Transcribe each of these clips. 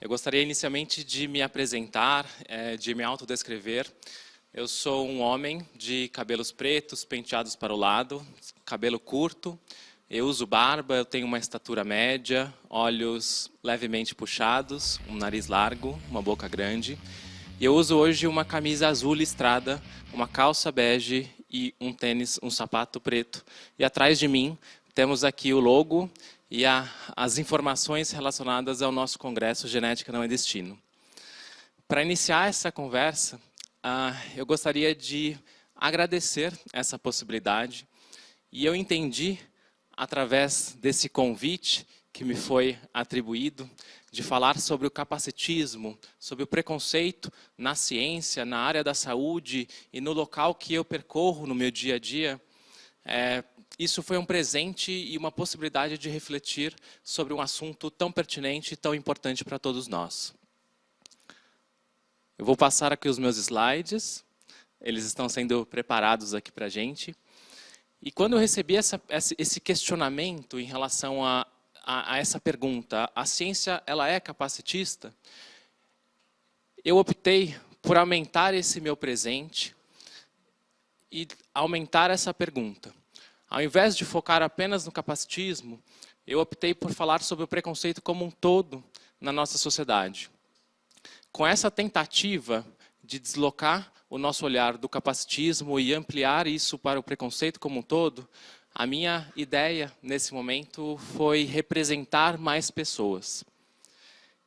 Eu gostaria inicialmente de me apresentar, é, de me autodescrever. Eu sou um homem de cabelos pretos, penteados para o lado, cabelo curto. Eu uso barba, eu tenho uma estatura média, olhos levemente puxados, um nariz largo, uma boca grande. E eu uso hoje uma camisa azul listrada, uma calça bege e um tênis, um sapato preto. E atrás de mim temos aqui o logo e a, as informações relacionadas ao nosso congresso Genética Não é Destino. Para iniciar essa conversa, uh, eu gostaria de agradecer essa possibilidade e eu entendi, através desse convite que me foi atribuído, de falar sobre o capacitismo, sobre o preconceito na ciência, na área da saúde e no local que eu percorro no meu dia a dia, é, isso foi um presente e uma possibilidade de refletir sobre um assunto tão pertinente e tão importante para todos nós. Eu vou passar aqui os meus slides, eles estão sendo preparados aqui para a gente. E quando eu recebi essa, esse questionamento em relação a, a, a essa pergunta, a ciência ela é capacitista? Eu optei por aumentar esse meu presente e aumentar essa pergunta. Ao invés de focar apenas no capacitismo, eu optei por falar sobre o preconceito como um todo na nossa sociedade. Com essa tentativa de deslocar o nosso olhar do capacitismo e ampliar isso para o preconceito como um todo, a minha ideia nesse momento foi representar mais pessoas.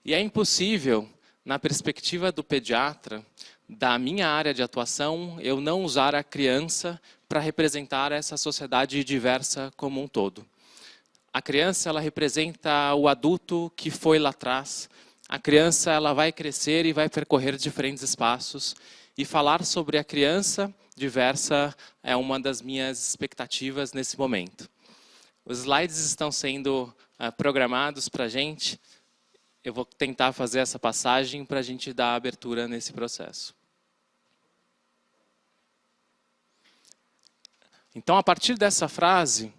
E é impossível, na perspectiva do pediatra, da minha área de atuação, eu não usar a criança para representar essa sociedade diversa como um todo. A criança ela representa o adulto que foi lá atrás. A criança ela vai crescer e vai percorrer diferentes espaços. E falar sobre a criança diversa é uma das minhas expectativas nesse momento. Os slides estão sendo uh, programados para a gente. Eu vou tentar fazer essa passagem para a gente dar abertura nesse processo. Então, a partir dessa frase,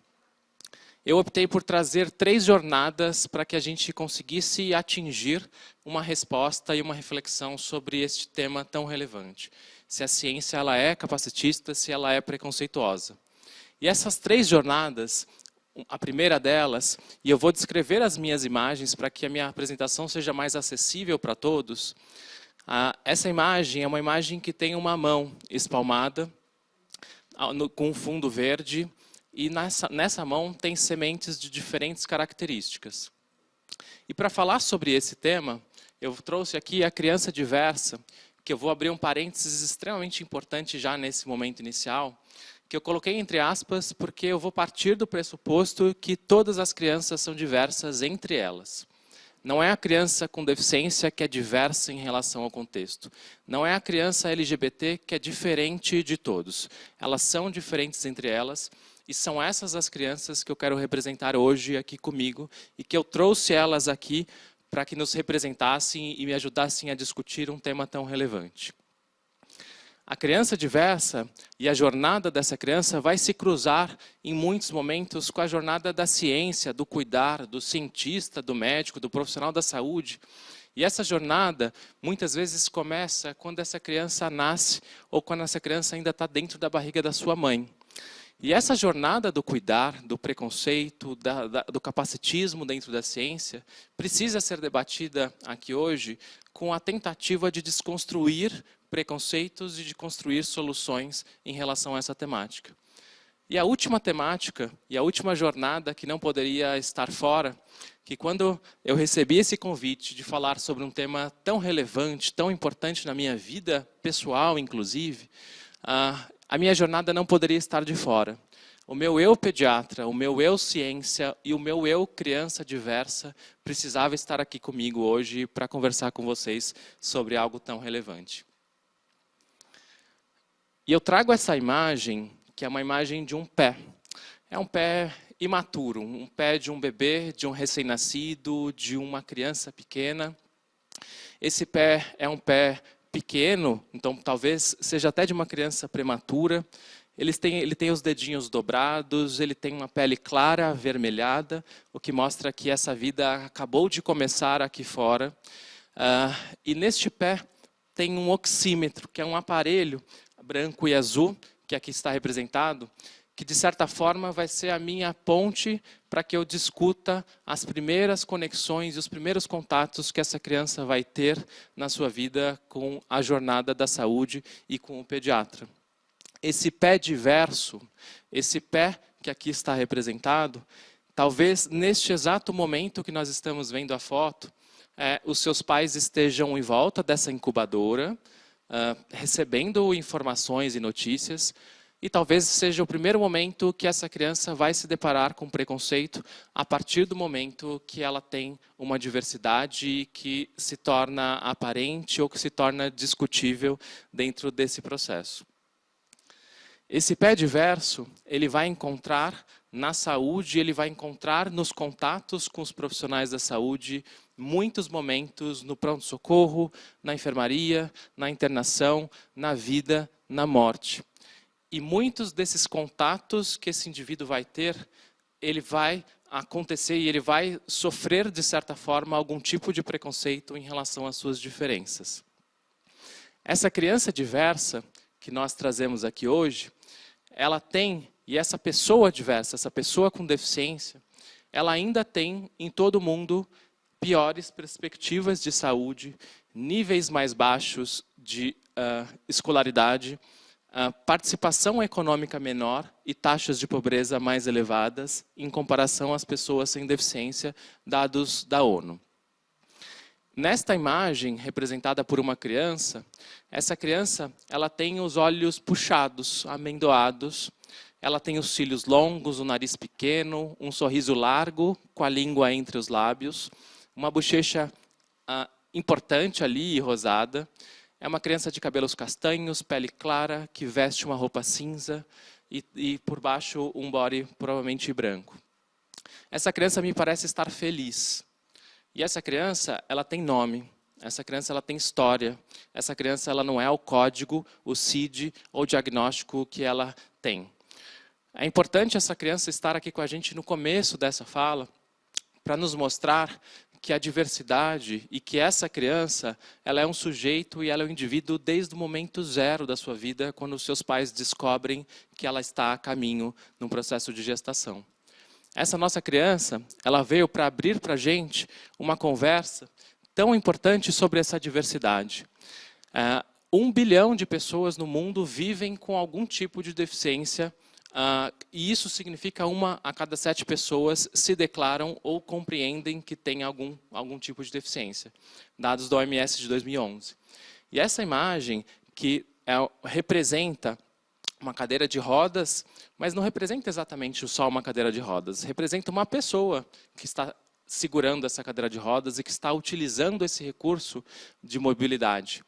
eu optei por trazer três jornadas para que a gente conseguisse atingir uma resposta e uma reflexão sobre este tema tão relevante. Se a ciência ela é capacitista, se ela é preconceituosa. E essas três jornadas, a primeira delas, e eu vou descrever as minhas imagens para que a minha apresentação seja mais acessível para todos. Essa imagem é uma imagem que tem uma mão espalmada, com um fundo verde, e nessa, nessa mão tem sementes de diferentes características. E para falar sobre esse tema, eu trouxe aqui a criança diversa, que eu vou abrir um parênteses extremamente importante já nesse momento inicial, que eu coloquei entre aspas porque eu vou partir do pressuposto que todas as crianças são diversas entre elas. Não é a criança com deficiência que é diversa em relação ao contexto. Não é a criança LGBT que é diferente de todos. Elas são diferentes entre elas e são essas as crianças que eu quero representar hoje aqui comigo e que eu trouxe elas aqui para que nos representassem e me ajudassem a discutir um tema tão relevante. A criança diversa e a jornada dessa criança vai se cruzar em muitos momentos com a jornada da ciência, do cuidar, do cientista, do médico, do profissional da saúde. E essa jornada, muitas vezes, começa quando essa criança nasce ou quando essa criança ainda está dentro da barriga da sua mãe. E essa jornada do cuidar, do preconceito, da, da, do capacitismo dentro da ciência, precisa ser debatida aqui hoje com a tentativa de desconstruir preconceitos e de construir soluções em relação a essa temática. E a última temática, e a última jornada que não poderia estar fora, que quando eu recebi esse convite de falar sobre um tema tão relevante, tão importante na minha vida pessoal, inclusive, a minha jornada não poderia estar de fora. O meu eu pediatra, o meu eu ciência e o meu eu criança diversa precisava estar aqui comigo hoje para conversar com vocês sobre algo tão relevante. E eu trago essa imagem, que é uma imagem de um pé. É um pé imaturo, um pé de um bebê, de um recém-nascido, de uma criança pequena. Esse pé é um pé pequeno, então talvez seja até de uma criança prematura. Ele tem, ele tem os dedinhos dobrados, ele tem uma pele clara, avermelhada, o que mostra que essa vida acabou de começar aqui fora. Uh, e neste pé tem um oxímetro, que é um aparelho branco e azul, que aqui está representado, que de certa forma vai ser a minha ponte para que eu discuta as primeiras conexões e os primeiros contatos que essa criança vai ter na sua vida com a jornada da saúde e com o pediatra. Esse pé diverso, esse pé que aqui está representado, talvez neste exato momento que nós estamos vendo a foto, é, os seus pais estejam em volta dessa incubadora, uh, recebendo informações e notícias, e talvez seja o primeiro momento que essa criança vai se deparar com preconceito a partir do momento que ela tem uma diversidade que se torna aparente ou que se torna discutível dentro desse processo. Esse pé diverso, ele vai encontrar na saúde, ele vai encontrar nos contatos com os profissionais da saúde muitos momentos no pronto-socorro, na enfermaria, na internação, na vida, na morte. E muitos desses contatos que esse indivíduo vai ter, ele vai acontecer e ele vai sofrer, de certa forma, algum tipo de preconceito em relação às suas diferenças. Essa criança diversa que nós trazemos aqui hoje, ela tem, e essa pessoa diversa, essa pessoa com deficiência, ela ainda tem em todo mundo piores perspectivas de saúde, níveis mais baixos de uh, escolaridade, participação econômica menor e taxas de pobreza mais elevadas em comparação às pessoas sem deficiência, dados da ONU. Nesta imagem, representada por uma criança, essa criança ela tem os olhos puxados, amendoados, ela tem os cílios longos, o nariz pequeno, um sorriso largo, com a língua entre os lábios, uma bochecha ah, importante ali, rosada, é uma criança de cabelos castanhos, pele clara, que veste uma roupa cinza e, e por baixo um body provavelmente branco. Essa criança me parece estar feliz. E essa criança, ela tem nome. Essa criança ela tem história. Essa criança ela não é o código, o CID ou o diagnóstico que ela tem. É importante essa criança estar aqui com a gente no começo dessa fala, para nos mostrar que a diversidade e que essa criança, ela é um sujeito e ela é um indivíduo desde o momento zero da sua vida, quando os seus pais descobrem que ela está a caminho num processo de gestação. Essa nossa criança, ela veio para abrir para a gente uma conversa tão importante sobre essa diversidade. É, um bilhão de pessoas no mundo vivem com algum tipo de deficiência Uh, e isso significa uma a cada sete pessoas se declaram ou compreendem que tem algum, algum tipo de deficiência. Dados do OMS de 2011. E essa imagem que é, representa uma cadeira de rodas, mas não representa exatamente só uma cadeira de rodas, representa uma pessoa que está segurando essa cadeira de rodas e que está utilizando esse recurso de mobilidade.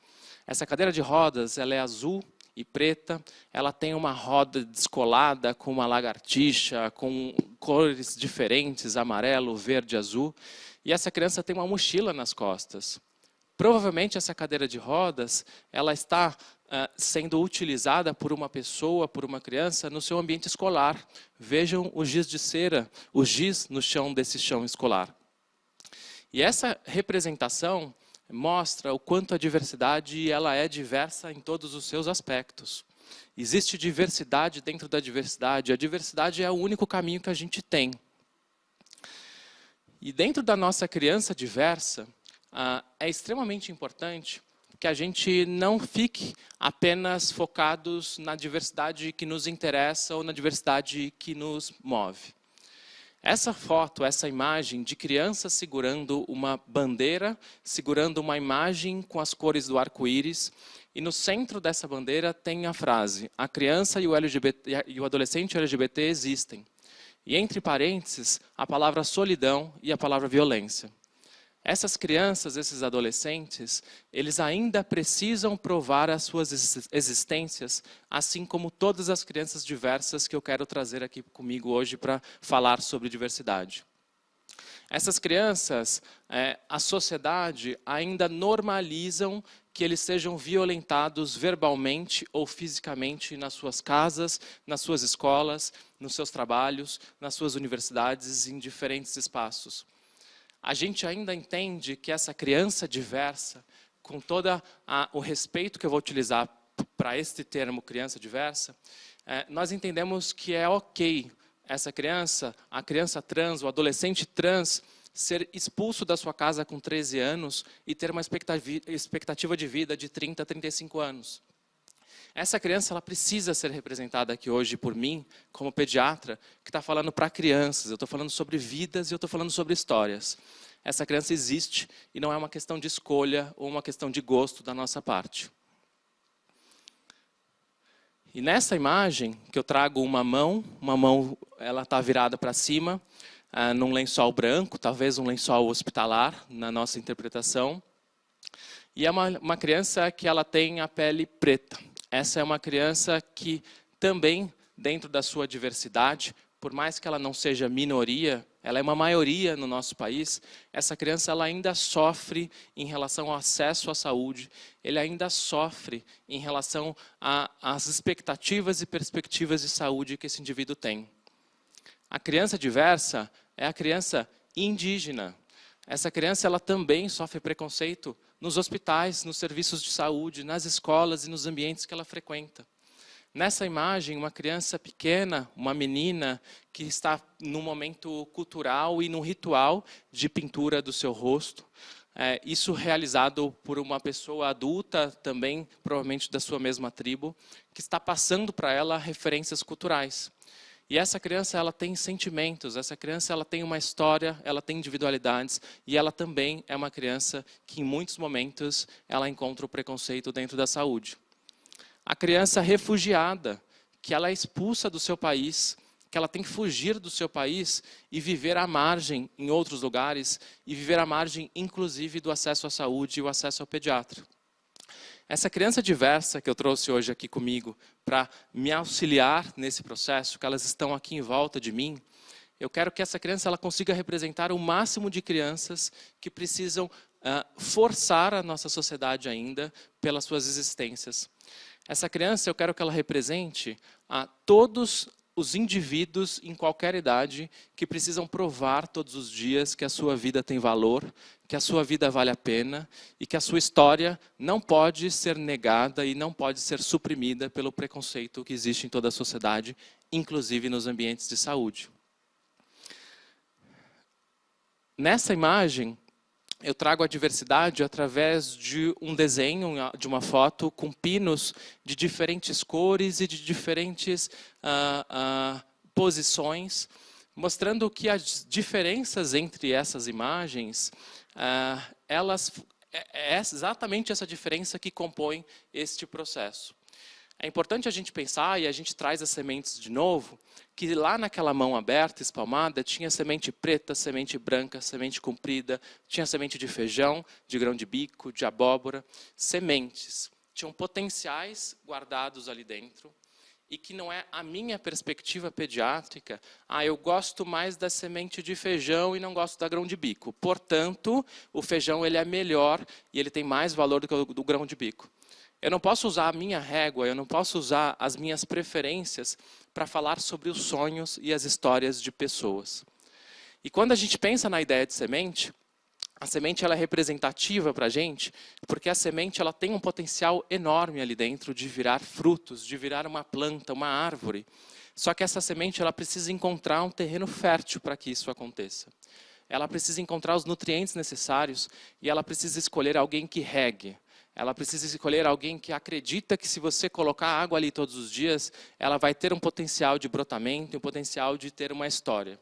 Essa cadeira de rodas ela é azul e preta, ela tem uma roda descolada com uma lagartixa, com cores diferentes, amarelo, verde, azul, e essa criança tem uma mochila nas costas. Provavelmente essa cadeira de rodas, ela está uh, sendo utilizada por uma pessoa, por uma criança, no seu ambiente escolar. Vejam o giz de cera, o giz no chão desse chão escolar. E essa representação mostra o quanto a diversidade ela é diversa em todos os seus aspectos. Existe diversidade dentro da diversidade. A diversidade é o único caminho que a gente tem. E dentro da nossa criança diversa, ah, é extremamente importante que a gente não fique apenas focados na diversidade que nos interessa ou na diversidade que nos move. Essa foto, essa imagem de criança segurando uma bandeira, segurando uma imagem com as cores do arco-íris, e no centro dessa bandeira tem a frase, a criança e o, LGBT, e o adolescente LGBT existem. E entre parênteses, a palavra solidão e a palavra violência. Essas crianças, esses adolescentes, eles ainda precisam provar as suas existências, assim como todas as crianças diversas que eu quero trazer aqui comigo hoje para falar sobre diversidade. Essas crianças, é, a sociedade ainda normalizam que eles sejam violentados verbalmente ou fisicamente nas suas casas, nas suas escolas, nos seus trabalhos, nas suas universidades, em diferentes espaços. A gente ainda entende que essa criança diversa, com todo o respeito que eu vou utilizar para este termo criança diversa, é, nós entendemos que é ok essa criança, a criança trans, o adolescente trans, ser expulso da sua casa com 13 anos e ter uma expectativa de vida de 30 a 35 anos. Essa criança ela precisa ser representada aqui hoje por mim, como pediatra, que está falando para crianças. Eu estou falando sobre vidas e eu estou falando sobre histórias. Essa criança existe e não é uma questão de escolha ou uma questão de gosto da nossa parte. E nessa imagem, que eu trago uma mão, uma mão ela está virada para cima, ah, num lençol branco, talvez um lençol hospitalar, na nossa interpretação. E é uma, uma criança que ela tem a pele preta. Essa é uma criança que também, dentro da sua diversidade, por mais que ela não seja minoria, ela é uma maioria no nosso país, essa criança ela ainda sofre em relação ao acesso à saúde, ele ainda sofre em relação às expectativas e perspectivas de saúde que esse indivíduo tem. A criança diversa é a criança indígena. Essa criança ela também sofre preconceito nos hospitais, nos serviços de saúde, nas escolas e nos ambientes que ela frequenta. Nessa imagem, uma criança pequena, uma menina que está num momento cultural e num ritual de pintura do seu rosto. É, isso realizado por uma pessoa adulta, também provavelmente da sua mesma tribo, que está passando para ela referências culturais. E essa criança ela tem sentimentos, essa criança ela tem uma história, ela tem individualidades e ela também é uma criança que em muitos momentos ela encontra o preconceito dentro da saúde a criança refugiada, que ela é expulsa do seu país, que ela tem que fugir do seu país e viver à margem em outros lugares, e viver à margem, inclusive, do acesso à saúde e o acesso ao pediatra. Essa criança diversa que eu trouxe hoje aqui comigo para me auxiliar nesse processo, que elas estão aqui em volta de mim, eu quero que essa criança ela consiga representar o máximo de crianças que precisam uh, forçar a nossa sociedade ainda pelas suas existências. Essa criança, eu quero que ela represente a todos os indivíduos em qualquer idade que precisam provar todos os dias que a sua vida tem valor, que a sua vida vale a pena e que a sua história não pode ser negada e não pode ser suprimida pelo preconceito que existe em toda a sociedade, inclusive nos ambientes de saúde. Nessa imagem, eu trago a diversidade através de um desenho, de uma foto, com pinos de diferentes cores e de diferentes uh, uh, posições, mostrando que as diferenças entre essas imagens, uh, elas, é, é exatamente essa diferença que compõe este processo. É importante a gente pensar, e a gente traz as sementes de novo, que lá naquela mão aberta, espalmada, tinha semente preta, semente branca, semente comprida, tinha semente de feijão, de grão de bico, de abóbora, sementes. Tinham potenciais guardados ali dentro, e que não é a minha perspectiva pediátrica, ah, eu gosto mais da semente de feijão e não gosto da grão de bico. Portanto, o feijão ele é melhor e ele tem mais valor do que o do grão de bico. Eu não posso usar a minha régua, eu não posso usar as minhas preferências para falar sobre os sonhos e as histórias de pessoas. E quando a gente pensa na ideia de semente, a semente ela é representativa para a gente, porque a semente ela tem um potencial enorme ali dentro de virar frutos, de virar uma planta, uma árvore. Só que essa semente ela precisa encontrar um terreno fértil para que isso aconteça. Ela precisa encontrar os nutrientes necessários e ela precisa escolher alguém que regue, ela precisa escolher alguém que acredita que se você colocar água ali todos os dias, ela vai ter um potencial de brotamento, um potencial de ter uma história.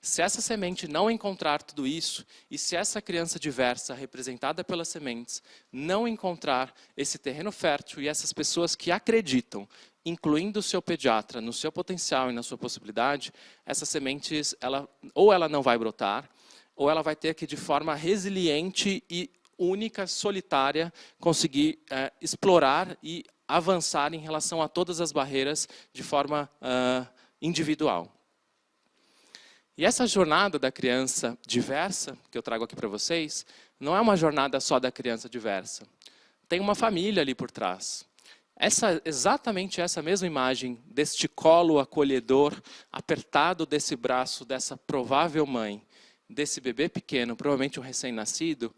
Se essa semente não encontrar tudo isso, e se essa criança diversa, representada pelas sementes, não encontrar esse terreno fértil e essas pessoas que acreditam, incluindo o seu pediatra, no seu potencial e na sua possibilidade, essas sementes, ela, ou ela não vai brotar, ou ela vai ter que, de forma resiliente e única, solitária, conseguir é, explorar e avançar em relação a todas as barreiras de forma uh, individual. E essa jornada da criança diversa, que eu trago aqui para vocês, não é uma jornada só da criança diversa. Tem uma família ali por trás. Essa, exatamente essa mesma imagem deste colo acolhedor, apertado desse braço dessa provável mãe, desse bebê pequeno, provavelmente um recém-nascido,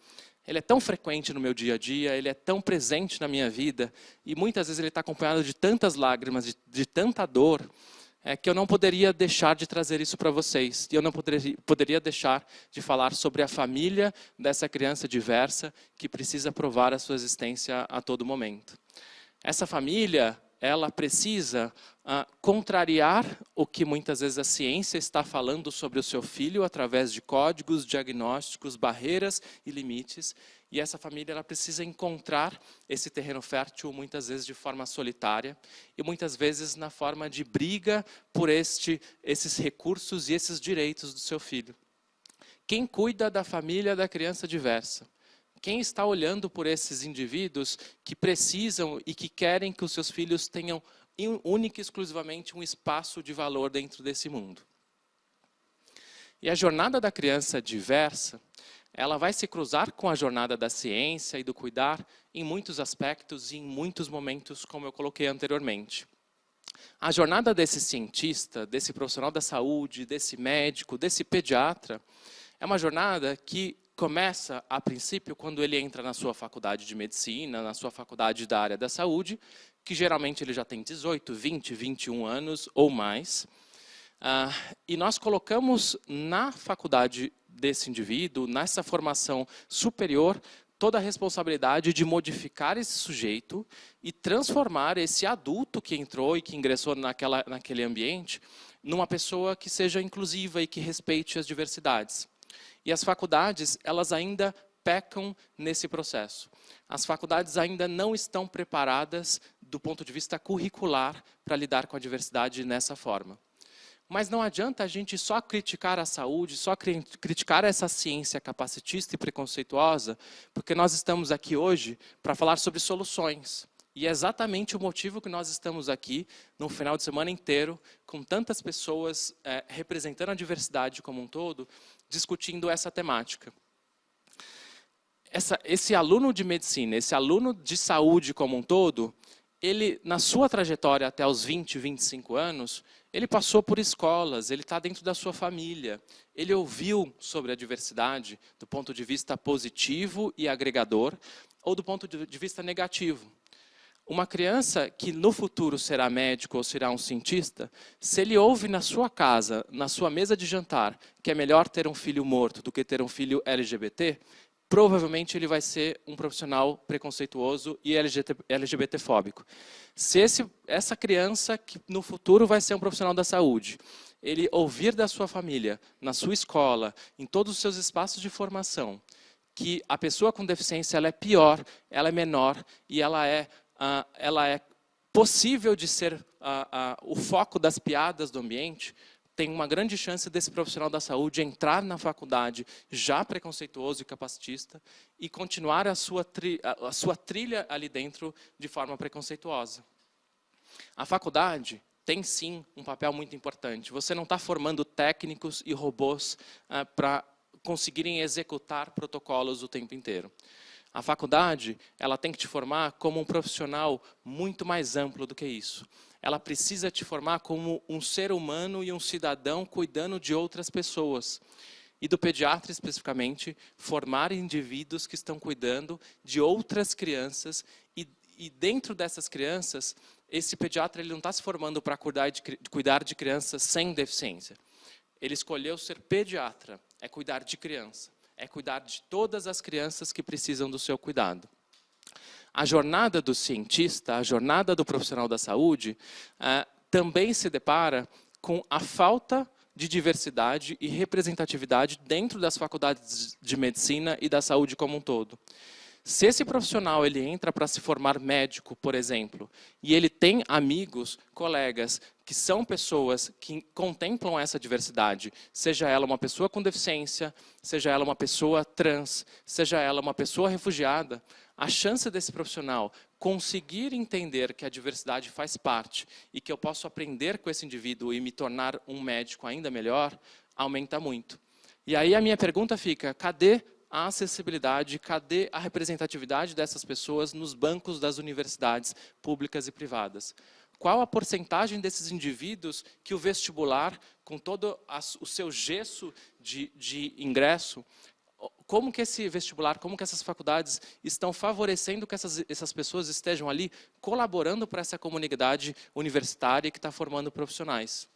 ele é tão frequente no meu dia a dia, ele é tão presente na minha vida, e muitas vezes ele está acompanhado de tantas lágrimas, de, de tanta dor, é, que eu não poderia deixar de trazer isso para vocês. E eu não poderia, poderia deixar de falar sobre a família dessa criança diversa que precisa provar a sua existência a todo momento. Essa família, ela precisa uh, contrariar o que muitas vezes a ciência está falando sobre o seu filho através de códigos, diagnósticos, barreiras e limites. E essa família ela precisa encontrar esse terreno fértil muitas vezes de forma solitária e muitas vezes na forma de briga por este, esses recursos e esses direitos do seu filho. Quem cuida da família da criança diversa? Quem está olhando por esses indivíduos que precisam e que querem que os seus filhos tenham única e exclusivamente um espaço de valor dentro desse mundo? E a jornada da criança diversa, ela vai se cruzar com a jornada da ciência e do cuidar em muitos aspectos e em muitos momentos, como eu coloquei anteriormente. A jornada desse cientista, desse profissional da saúde, desse médico, desse pediatra, é uma jornada que começa, a princípio, quando ele entra na sua faculdade de medicina, na sua faculdade da área da saúde, que geralmente ele já tem 18, 20, 21 anos ou mais. Ah, e nós colocamos na faculdade desse indivíduo, nessa formação superior, toda a responsabilidade de modificar esse sujeito e transformar esse adulto que entrou e que ingressou naquela, naquele ambiente numa pessoa que seja inclusiva e que respeite as diversidades. E as faculdades, elas ainda pecam nesse processo. As faculdades ainda não estão preparadas do ponto de vista curricular para lidar com a diversidade nessa forma. Mas não adianta a gente só criticar a saúde, só criticar essa ciência capacitista e preconceituosa, porque nós estamos aqui hoje para falar sobre soluções. E é exatamente o motivo que nós estamos aqui, no final de semana inteiro, com tantas pessoas é, representando a diversidade como um todo, discutindo essa temática. Essa, esse aluno de medicina, esse aluno de saúde como um todo, ele, na sua trajetória até os 20, 25 anos, ele passou por escolas, ele está dentro da sua família, ele ouviu sobre a diversidade do ponto de vista positivo e agregador, ou do ponto de vista negativo. Uma criança que no futuro será médico ou será um cientista, se ele ouve na sua casa, na sua mesa de jantar, que é melhor ter um filho morto do que ter um filho LGBT, provavelmente ele vai ser um profissional preconceituoso e LGBTfóbico. Se esse, essa criança, que no futuro vai ser um profissional da saúde, ele ouvir da sua família, na sua escola, em todos os seus espaços de formação, que a pessoa com deficiência ela é pior, ela é menor e ela é ah, ela é possível de ser ah, ah, o foco das piadas do ambiente, tem uma grande chance desse profissional da saúde entrar na faculdade já preconceituoso e capacitista e continuar a sua, a sua trilha ali dentro de forma preconceituosa. A faculdade tem sim um papel muito importante. Você não está formando técnicos e robôs ah, para conseguirem executar protocolos o tempo inteiro. A faculdade, ela tem que te formar como um profissional muito mais amplo do que isso. Ela precisa te formar como um ser humano e um cidadão cuidando de outras pessoas. E do pediatra, especificamente, formar indivíduos que estão cuidando de outras crianças e, e dentro dessas crianças, esse pediatra ele não está se formando para cuidar de, cuidar de crianças sem deficiência. Ele escolheu ser pediatra, é cuidar de criança é cuidar de todas as crianças que precisam do seu cuidado. A jornada do cientista, a jornada do profissional da saúde, eh, também se depara com a falta de diversidade e representatividade dentro das faculdades de medicina e da saúde como um todo. Se esse profissional ele entra para se formar médico, por exemplo, e ele tem amigos, colegas, que são pessoas que contemplam essa diversidade, seja ela uma pessoa com deficiência, seja ela uma pessoa trans, seja ela uma pessoa refugiada, a chance desse profissional conseguir entender que a diversidade faz parte e que eu posso aprender com esse indivíduo e me tornar um médico ainda melhor, aumenta muito. E aí a minha pergunta fica, cadê a acessibilidade, cadê a representatividade dessas pessoas nos bancos das universidades públicas e privadas? qual a porcentagem desses indivíduos que o vestibular, com todo o seu gesso de, de ingresso, como que esse vestibular, como que essas faculdades estão favorecendo que essas, essas pessoas estejam ali colaborando para essa comunidade universitária que está formando profissionais.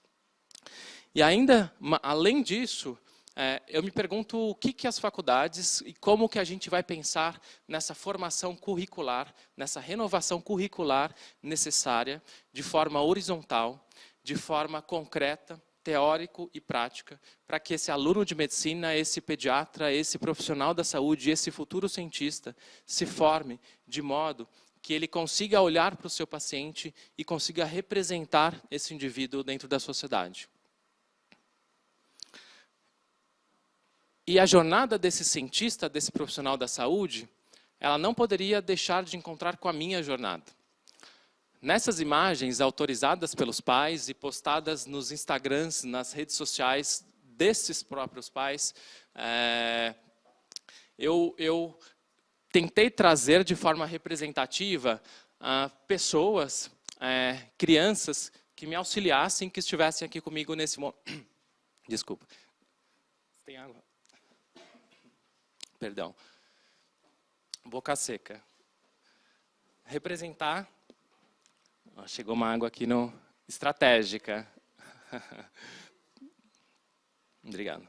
E ainda, além disso, é, eu me pergunto o que, que as faculdades e como que a gente vai pensar nessa formação curricular, nessa renovação curricular necessária, de forma horizontal, de forma concreta, teórico e prática, para que esse aluno de medicina, esse pediatra, esse profissional da saúde, esse futuro cientista se forme de modo que ele consiga olhar para o seu paciente e consiga representar esse indivíduo dentro da sociedade. E a jornada desse cientista, desse profissional da saúde, ela não poderia deixar de encontrar com a minha jornada. Nessas imagens autorizadas pelos pais e postadas nos Instagrams, nas redes sociais desses próprios pais, é, eu, eu, tentei trazer de forma representativa ah, pessoas, é, crianças, que me auxiliassem, que estivessem aqui comigo nesse momento. Desculpa. Tem água? Perdão, boca seca. Representar, chegou uma água aqui no estratégica. Obrigado.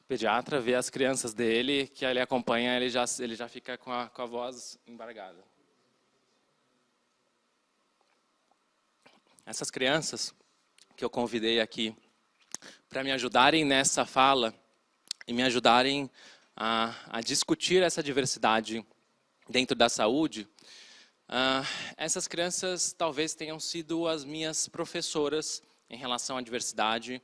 O pediatra vê as crianças dele, que ele acompanha, ele já, ele já fica com a, com a voz embargada. Essas crianças que eu convidei aqui para me ajudarem nessa fala, e me ajudarem a, a discutir essa diversidade dentro da saúde, uh, essas crianças talvez tenham sido as minhas professoras em relação à diversidade,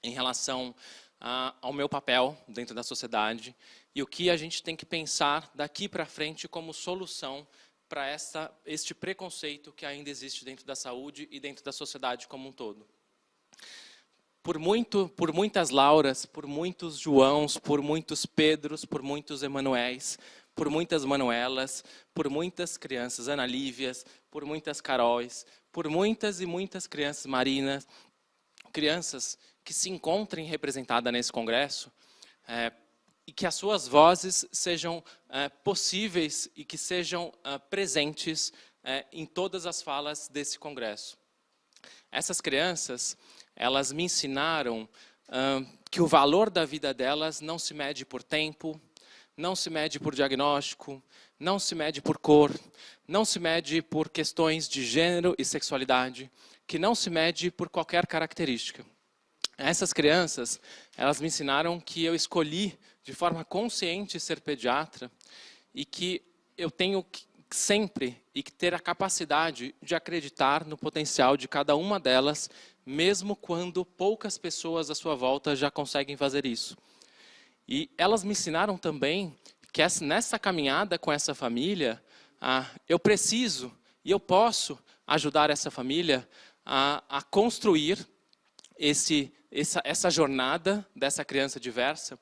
em relação uh, ao meu papel dentro da sociedade e o que a gente tem que pensar daqui para frente como solução para este preconceito que ainda existe dentro da saúde e dentro da sociedade como um todo por, muito, por muitas Lauras, por muitos Joãos, por muitos Pedros, por muitos Emanuéis, por muitas Manuelas, por muitas crianças Ana Lívias, por muitas Caróis, por muitas e muitas crianças Marinas, crianças que se encontrem representadas nesse congresso, é, e que as suas vozes sejam é, possíveis e que sejam é, presentes é, em todas as falas desse congresso. Essas crianças, elas me ensinaram uh, que o valor da vida delas não se mede por tempo, não se mede por diagnóstico, não se mede por cor, não se mede por questões de gênero e sexualidade, que não se mede por qualquer característica. Essas crianças, elas me ensinaram que eu escolhi de forma consciente ser pediatra e que eu tenho sempre e ter a capacidade de acreditar no potencial de cada uma delas mesmo quando poucas pessoas à sua volta já conseguem fazer isso. E elas me ensinaram também que nessa caminhada com essa família, ah, eu preciso e eu posso ajudar essa família a, a construir esse, essa, essa, jornada dessa criança diversa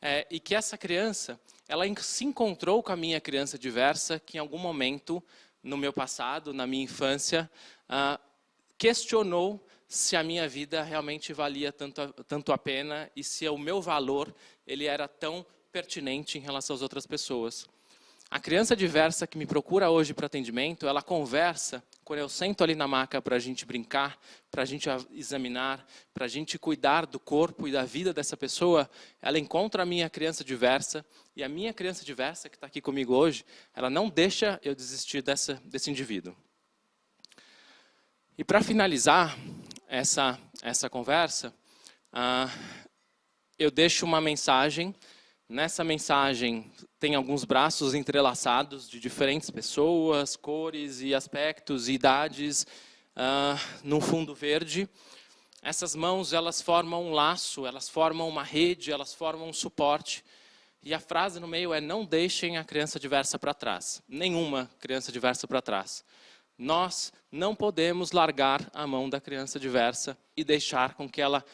é, e que essa criança ela se encontrou com a minha criança diversa que em algum momento no meu passado, na minha infância, ah, questionou se a minha vida realmente valia tanto a, tanto a pena e se o meu valor ele era tão pertinente em relação às outras pessoas. A criança diversa que me procura hoje para atendimento, ela conversa, quando eu sento ali na maca para a gente brincar, para a gente examinar, para a gente cuidar do corpo e da vida dessa pessoa, ela encontra a minha criança diversa, e a minha criança diversa, que está aqui comigo hoje, ela não deixa eu desistir dessa, desse indivíduo. E para finalizar, essa, essa conversa, uh, eu deixo uma mensagem. Nessa mensagem tem alguns braços entrelaçados de diferentes pessoas, cores e aspectos e idades, uh, num fundo verde. Essas mãos, elas formam um laço, elas formam uma rede, elas formam um suporte. E a frase no meio é, não deixem a criança diversa para trás. Nenhuma criança diversa para trás. Nós não podemos largar a mão da criança diversa e deixar com que ela,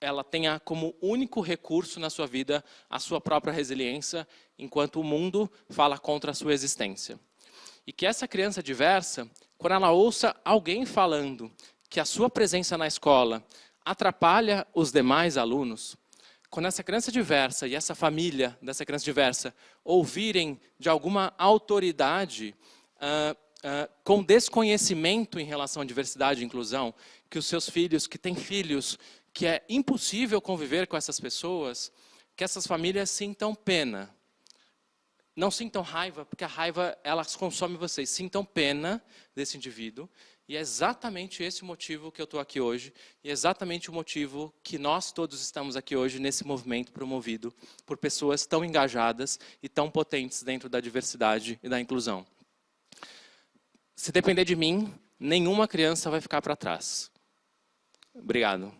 ela tenha como único recurso na sua vida a sua própria resiliência, enquanto o mundo fala contra a sua existência. E que essa criança diversa, quando ela ouça alguém falando que a sua presença na escola atrapalha os demais alunos, quando essa criança diversa e essa família dessa criança diversa ouvirem de alguma autoridade uh, com desconhecimento em relação à diversidade e inclusão, que os seus filhos, que têm filhos, que é impossível conviver com essas pessoas, que essas famílias sintam pena. Não sintam raiva, porque a raiva ela consome vocês. Sintam pena desse indivíduo e é exatamente esse o motivo que eu estou aqui hoje, e é exatamente o motivo que nós todos estamos aqui hoje nesse movimento promovido por pessoas tão engajadas e tão potentes dentro da diversidade e da inclusão. Se depender de mim, nenhuma criança vai ficar para trás. Obrigado.